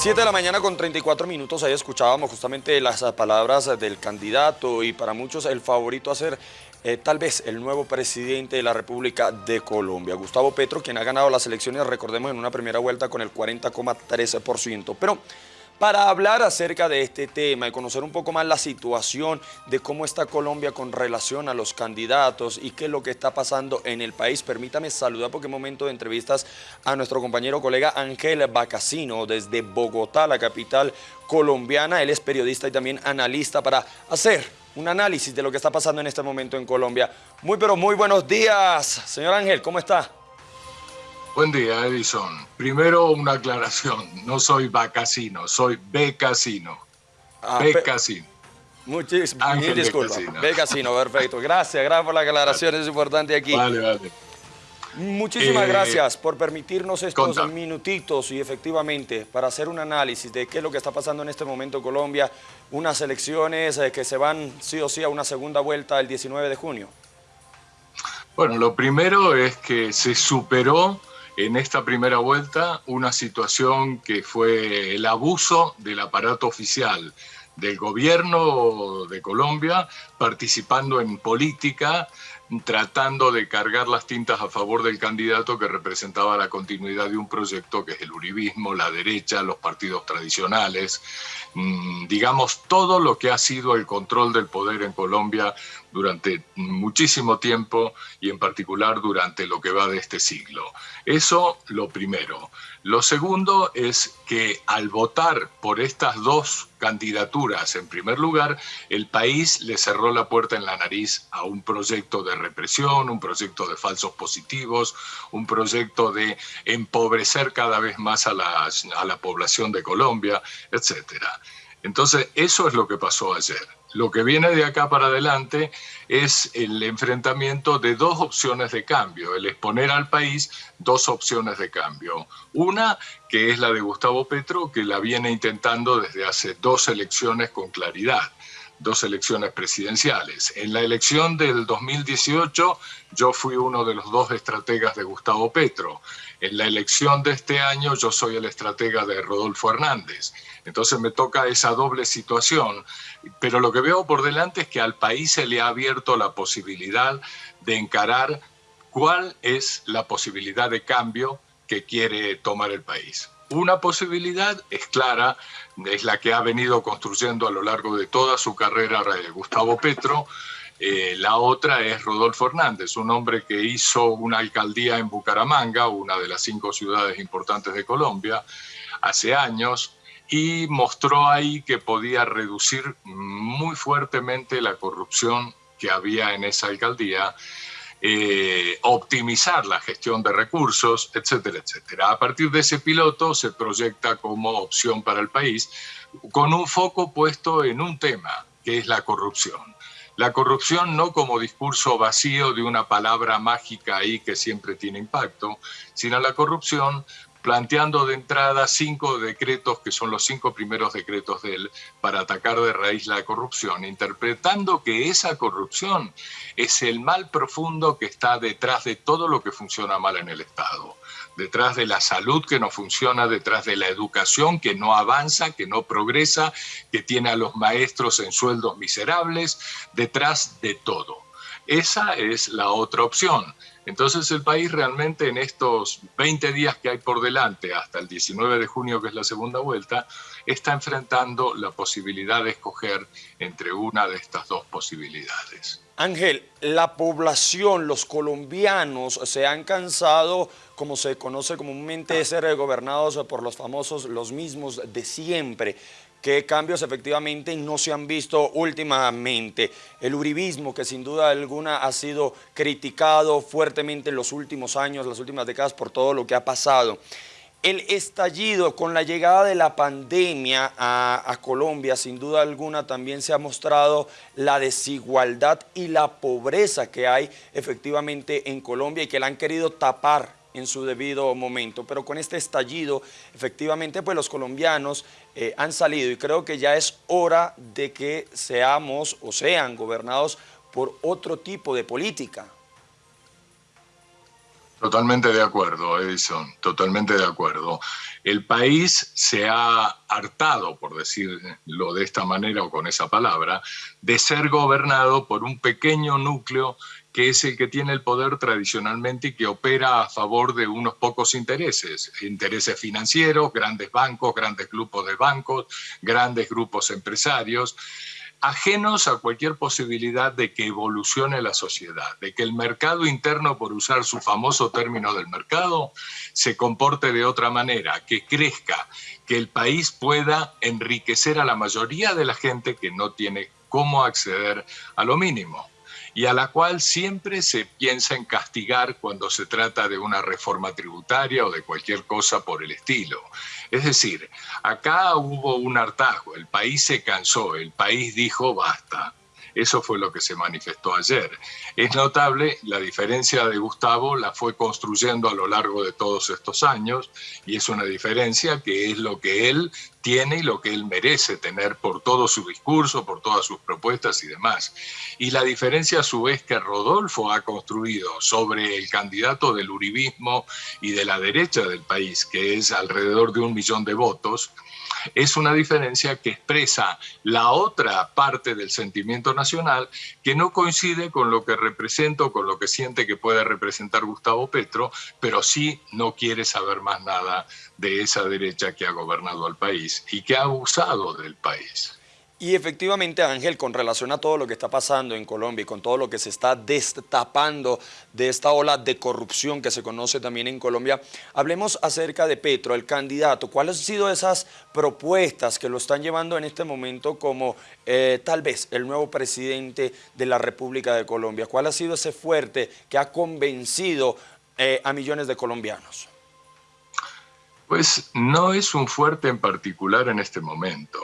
7 de la mañana con 34 minutos, ahí escuchábamos justamente las palabras del candidato y para muchos el favorito a ser eh, tal vez el nuevo presidente de la República de Colombia, Gustavo Petro, quien ha ganado las elecciones, recordemos, en una primera vuelta con el 40,13%. Pero para hablar acerca de este tema y conocer un poco más la situación de cómo está Colombia con relación a los candidatos y qué es lo que está pasando en el país. Permítame saludar porque momento de entrevistas a nuestro compañero colega Ángel Bacasino desde Bogotá, la capital colombiana. Él es periodista y también analista para hacer un análisis de lo que está pasando en este momento en Colombia. Muy pero muy buenos días, señor Ángel, ¿cómo está? Buen día, Edison. Primero una aclaración. No soy Bacasino, soy Becasino. Ah, Becasino. Muchísimas disculpas. Becasino, perfecto. Gracias, gracias por la aclaración, es importante aquí. Vale, vale. Muchísimas eh, gracias por permitirnos estos minutitos y efectivamente para hacer un análisis de qué es lo que está pasando en este momento en Colombia, unas elecciones eh, que se van sí o sí a una segunda vuelta el 19 de junio. Bueno, lo primero es que se superó en esta primera vuelta una situación que fue el abuso del aparato oficial del gobierno de Colombia participando en política, tratando de cargar las tintas a favor del candidato que representaba la continuidad de un proyecto que es el uribismo, la derecha, los partidos tradicionales, mm, digamos todo lo que ha sido el control del poder en Colombia durante muchísimo tiempo y en particular durante lo que va de este siglo. Eso lo primero. Lo segundo es que al votar por estas dos candidaturas, en primer lugar, el país le cerró la puerta en la nariz a un proyecto de represión, un proyecto de falsos positivos, un proyecto de empobrecer cada vez más a la, población de Colombia, etc. Entonces, eso es lo que pasó ayer. Lo que viene de acá para adelante es el enfrentamiento de dos opciones de cambio, el exponer al país dos opciones de cambio. Una, que es la de Gustavo Petro, que la viene intentando desde hace dos elecciones con claridad dos elecciones presidenciales. En la elección del 2018 yo fui uno de los dos estrategas de Gustavo Petro. En la elección de este año yo soy el estratega de Rodolfo Hernández. Entonces me toca esa doble situación. Pero lo que veo por delante es que al país se le ha abierto la posibilidad de encarar cuál es la posibilidad de cambio que quiere tomar el país. Una posibilidad es clara, es la que ha venido construyendo a lo largo de toda su carrera Gustavo Petro. Eh, la otra es Rodolfo Hernández, un hombre que hizo una alcaldía en Bucaramanga, una de las cinco ciudades importantes de Colombia, hace años, y mostró ahí que podía reducir muy fuertemente la corrupción que había en esa alcaldía eh, optimizar la gestión de recursos, etcétera, etcétera. A partir de ese piloto se proyecta como opción para el país con un foco puesto en un tema, que es la corrupción. La corrupción no como discurso vacío de una palabra mágica ahí que siempre tiene impacto, sino la corrupción planteando de entrada cinco decretos, que son los cinco primeros decretos de él, para atacar de raíz la corrupción, interpretando que esa corrupción es el mal profundo que está detrás de todo lo que funciona mal en el Estado, detrás de la salud que no funciona, detrás de la educación que no avanza, que no progresa, que tiene a los maestros en sueldos miserables, detrás de todo. Esa es la otra opción. Entonces el país realmente en estos 20 días que hay por delante, hasta el 19 de junio que es la segunda vuelta, está enfrentando la posibilidad de escoger entre una de estas dos posibilidades. Ángel, la población, los colombianos se han cansado, como se conoce comúnmente, de ser gobernados por los famosos, los mismos de siempre qué cambios efectivamente no se han visto últimamente. El uribismo, que sin duda alguna ha sido criticado fuertemente en los últimos años, las últimas décadas, por todo lo que ha pasado. El estallido con la llegada de la pandemia a, Colombia, sin duda alguna, también se ha mostrado la desigualdad y la pobreza que hay efectivamente en Colombia y que la han querido tapar en su debido momento. Pero con este estallido, efectivamente, pues los colombianos eh, han salido y creo que ya es hora de que seamos o sean gobernados por otro tipo de política. Totalmente de acuerdo, Edison, totalmente de acuerdo. El país se ha hartado, por decirlo de esta manera o con esa palabra, de ser gobernado por un pequeño núcleo que es el que tiene el poder tradicionalmente y que opera a favor de unos pocos intereses, intereses financieros, grandes bancos, grandes grupos de bancos, grandes grupos empresarios, ajenos a cualquier posibilidad de que evolucione la sociedad, de que el mercado interno, por usar su famoso término del mercado, se comporte de otra manera, que crezca, que el país pueda enriquecer a la mayoría de la gente que no tiene cómo acceder a lo mínimo y a la cual siempre se piensa en castigar cuando se trata de una reforma tributaria o de cualquier cosa por el estilo. Es decir, acá hubo un hartazgo, el país se cansó, el país dijo basta. Eso fue lo que se manifestó ayer. Es notable la diferencia de Gustavo, la fue construyendo a lo largo de todos estos años y es una diferencia que es lo que él tiene y lo que él merece tener por todo su discurso, por todas sus propuestas y demás. Y la diferencia a su vez que Rodolfo ha construido sobre el candidato del uribismo y de la derecha del país, que es alrededor de un millón de votos, es una diferencia que expresa la otra parte del sentimiento nacional que no coincide con lo que representa o con lo que siente que puede representar Gustavo Petro, pero sí no quiere saber más nada de esa derecha que ha gobernado al país y que ha abusado del país. Y efectivamente, Ángel, con relación a todo lo que está pasando en Colombia y con todo lo que se está destapando de esta ola de corrupción que se conoce también en Colombia, hablemos acerca de Petro, el candidato. ¿Cuáles han sido esas propuestas que lo están llevando en este momento como eh, tal vez el nuevo presidente de la República de Colombia? ¿Cuál ha sido ese fuerte que ha convencido eh, a millones de colombianos? Pues no es un fuerte en particular en este momento.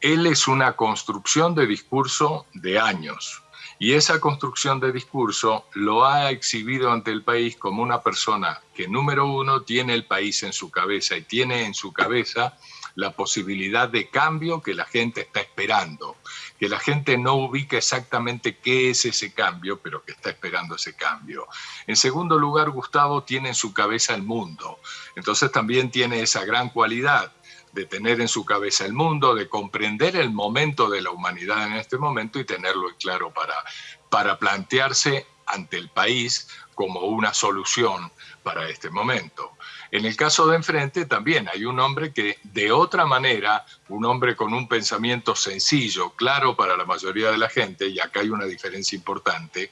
Él es una construcción de discurso de años. Y esa construcción de discurso lo ha exhibido ante el país como una persona que, número uno, tiene el país en su cabeza y tiene en su cabeza la posibilidad de cambio que la gente está esperando, que la gente no ubica exactamente qué es ese cambio, pero que está esperando ese cambio. En segundo lugar, Gustavo tiene en su cabeza el mundo, entonces también tiene esa gran cualidad de tener en su cabeza el mundo, de comprender el momento de la humanidad en este momento y tenerlo claro para, para plantearse ante el país como una solución para este momento. En el caso de enfrente también hay un hombre que de otra manera, un hombre con un pensamiento sencillo, claro para la mayoría de la gente, y acá hay una diferencia importante,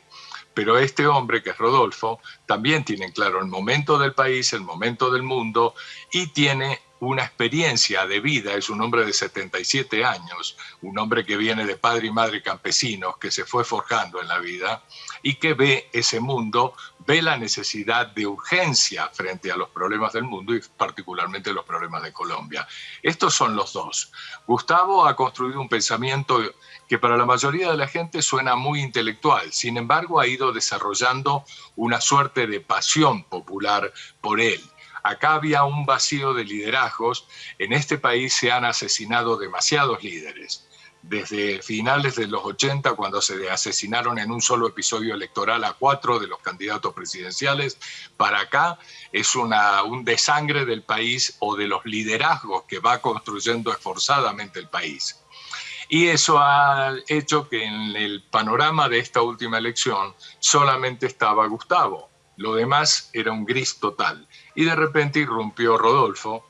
pero este hombre, que es Rodolfo, también tiene claro el momento del país, el momento del mundo y tiene una experiencia de vida, es un hombre de 77 años, un hombre que viene de padre y madre campesinos, que se fue forjando en la vida y que ve ese mundo, ve la necesidad de urgencia frente a los problemas del mundo y particularmente los problemas de Colombia. Estos son los dos. Gustavo ha construido un pensamiento que para la mayoría de la gente suena muy intelectual, sin embargo ha ido desarrollando una suerte de pasión popular por él Acá había un vacío de liderazgos. En este país se han asesinado demasiados líderes. Desde finales de los 80, cuando se asesinaron en un solo episodio electoral a cuatro de los candidatos presidenciales, para acá es un desangre del país o de los liderazgos que va construyendo esforzadamente el país. Y eso ha hecho que en el panorama de esta última elección solamente estaba Gustavo. Lo demás era un gris total. Y de repente irrumpió Rodolfo.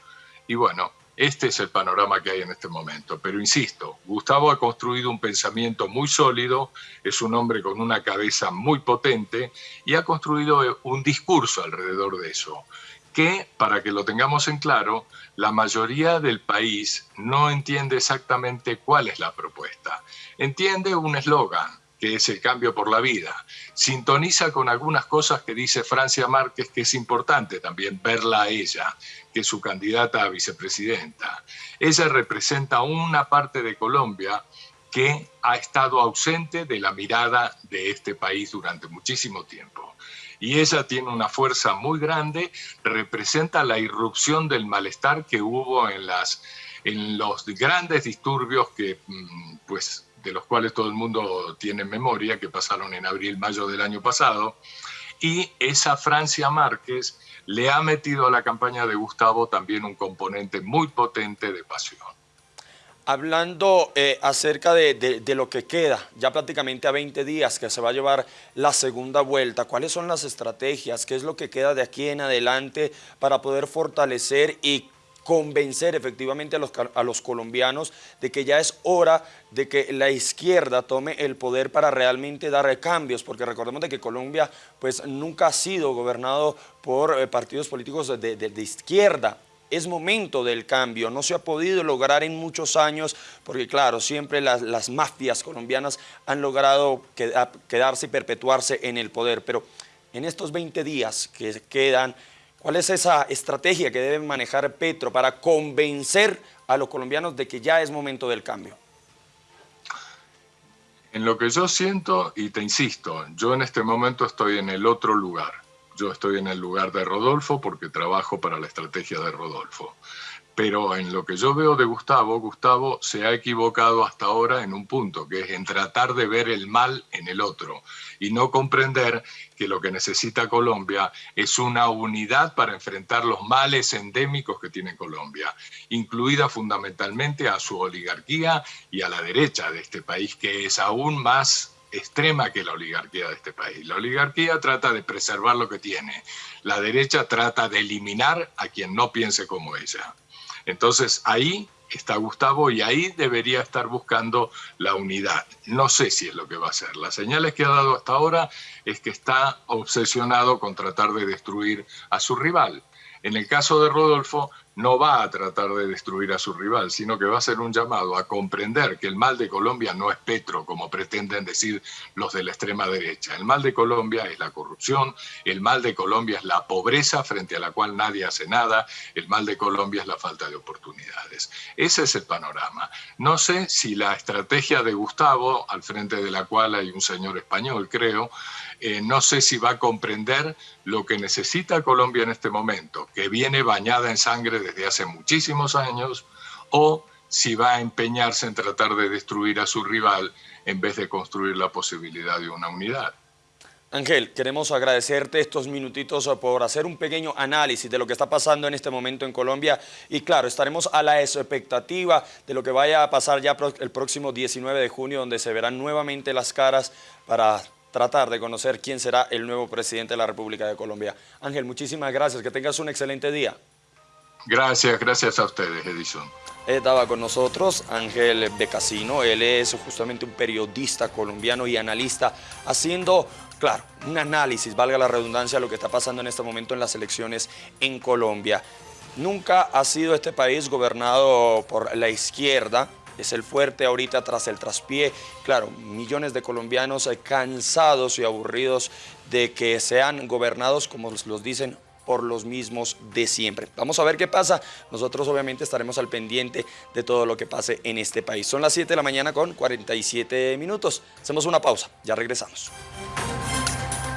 Y bueno, este es el panorama que hay en este momento. Pero insisto, Gustavo ha construido un pensamiento muy sólido, es un hombre con una cabeza muy potente y ha construido un discurso alrededor de eso que, para que lo tengamos en claro, la mayoría del país no entiende exactamente cuál es la propuesta. Entiende un eslogan, que es el cambio por la vida. Sintoniza con algunas cosas que dice Francia Márquez, que es importante también verla a ella, que es su candidata a vicepresidenta. Ella representa una parte de Colombia que ha estado ausente de la mirada de este país durante muchísimo tiempo. Y ella tiene una fuerza muy grande, representa la irrupción del malestar que hubo en, las, en los grandes disturbios que mm, pues, de los cuales todo el mundo tiene memoria, que pasaron en abril-mayo del año pasado, y esa Francia Márquez le ha metido a la campaña de Gustavo también un componente muy potente de pasión. Hablando eh, acerca de, lo que queda, ya prácticamente a 20 días que se va a llevar la segunda vuelta, ¿cuáles son las estrategias? ¿Qué es lo que queda de aquí en adelante para poder fortalecer y convencer efectivamente a los, a los, colombianos de que ya es hora de que la izquierda tome el poder para realmente dar cambios, porque recordemos de que Colombia pues nunca ha sido gobernado por eh, partidos políticos de, de izquierda, es momento del cambio, no se ha podido lograr en muchos años, porque claro, siempre las, mafias colombianas han logrado quedarse y perpetuarse en el poder, pero en estos 20 días que quedan, ¿cuál es esa estrategia que debe manejar Petro para convencer a los colombianos de que ya es momento del cambio? En lo que yo siento, y te insisto, yo en este momento estoy en el otro lugar yo estoy en el lugar de Rodolfo porque trabajo para la estrategia de Rodolfo. Pero en lo que yo veo de Gustavo, Gustavo se ha equivocado hasta ahora en un punto, que es en tratar de ver el mal en el otro y no comprender que lo que necesita Colombia es una unidad para enfrentar los males endémicos que tiene Colombia, incluida fundamentalmente a su oligarquía y a la derecha de este país, que es aún más extrema que la oligarquía de este país. La oligarquía trata de preservar lo que tiene. La derecha trata de eliminar a quien no piense como ella. Entonces ahí está Gustavo y ahí debería estar buscando la unidad. No sé si es lo que va a hacer. Las señales que ha dado hasta ahora es que está obsesionado con tratar de destruir a su rival. En el caso de Rodolfo, no va a tratar de destruir a su rival, sino que va a ser un llamado a comprender que el mal de Colombia no es Petro, como pretenden decir los de la extrema derecha. El mal de Colombia es la corrupción, el mal de Colombia es la pobreza frente a la cual nadie hace nada, el mal de Colombia es la falta de oportunidades. Ese es el panorama. No sé si la estrategia de Gustavo, al frente de la cual hay un señor español, creo, eh, no sé si va a comprender lo que necesita Colombia en este momento, que viene bañada en sangre desde hace muchísimos años, o si va a empeñarse en tratar de destruir a su rival en vez de construir la posibilidad de una unidad. Ángel, queremos agradecerte estos minutitos por hacer un pequeño análisis de lo que está pasando en este momento en Colombia y claro, estaremos a la expectativa de lo que vaya a pasar ya el próximo 19 de junio donde se verán nuevamente las caras para tratar de conocer quién será el nuevo presidente de la República de Colombia. Ángel, muchísimas gracias, que tengas un excelente día. Gracias, gracias a ustedes, Edison. Estaba con nosotros Ángel Becasino, él es justamente un periodista colombiano y analista haciendo, claro, un análisis, valga la redundancia, de lo que está pasando en este momento en las elecciones en Colombia. Nunca ha sido este país gobernado por la izquierda, es el fuerte ahorita tras el traspié. Claro, millones de colombianos cansados y aburridos de que sean gobernados, como los dicen, por los mismos de siempre. Vamos a ver qué pasa. Nosotros obviamente estaremos al pendiente de todo lo que pase en este país. Son las 7 de la mañana con 47 minutos. Hacemos una pausa, ya regresamos.